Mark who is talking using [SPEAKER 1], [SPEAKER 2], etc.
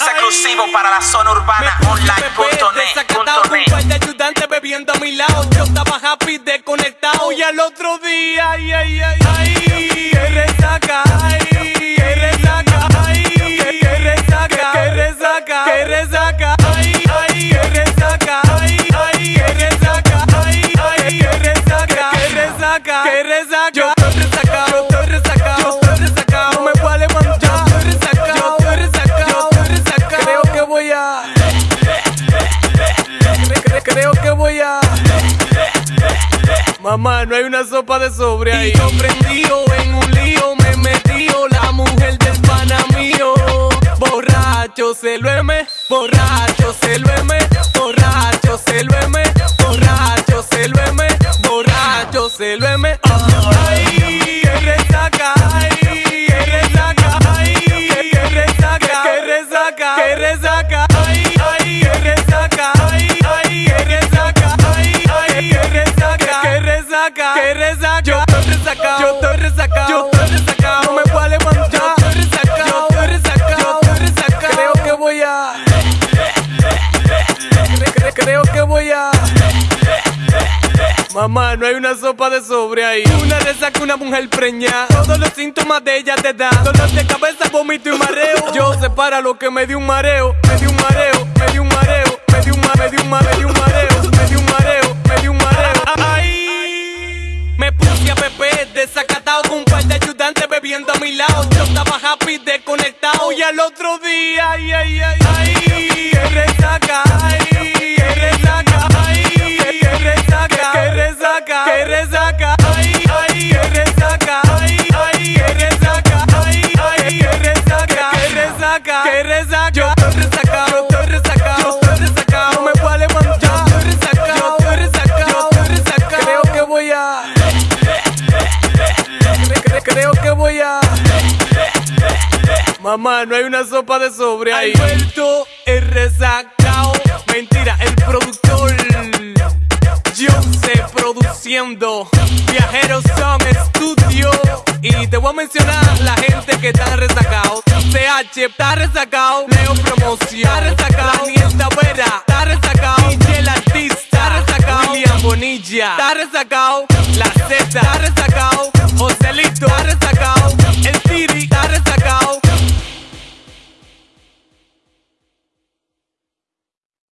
[SPEAKER 1] es exclusivo para la zona urbana online.net.
[SPEAKER 2] Un par de ayudantes bebiendo a mi lado. Yo estaba happy desconectado. Y al otro día, ay, ay, ay, ay. Que resaca, ay. Que resaca, ay. Que resaca, que resaca, que resaca, ay, ay. Que resaca, ay, ay. Que resaca, ay, ay. Que resaca, que resaca, que resaca. Creo que voy a. Mamá, no hay una sopa de sobre ahí. Y yo en un lío, me metió la mujer del pana mío. Borracho se lo eme, borracho se lo eme, borracho se lo eme, borracho se lo eme, borracho se lo eme. Ay, que resaca, ay, que resaca, ay, que resaca, que resaca, que resaca, resaca. Yo estoy resacado, yo estoy resacado, yo estoy resacado. No me puedo levantar, yo estoy resacado, yo estoy resacado, yo estoy resacado. Creo que voy a, Cre- cre- creo que voy a. Mamá, no hay una sopa de sobre ahí. Una resaca, una mujer preñada. Todos los síntomas de ella te dan. Dolor de cabeza, vómito y mareo. Yo sé para lo que me dio un mareo. Me dio un mareo, me dio un mareo. Me dio un ma- me dio un ma- me dio un mareo. Ay, ay, ay, ay. Que resaca, ay, que resaca, ay, que resaca, que resaca, que resaca, ay, ay, que resaca, ay, ay, que resaca, ay, ay, que resaca, que resaca, que resaca. Mamá, no hay una sopa de sobre ahí. Alberto el resacao. Mentira, el productor. Yo sé produciendo. Viajeros son estudio. Y te voy a mencionar la gente que está resacado. CH está resacado. Leo Promoción está resacado. Daniel Tavera está resacado. DJ el artista está resacado. William Bonilla está resacado. La Z está resacado.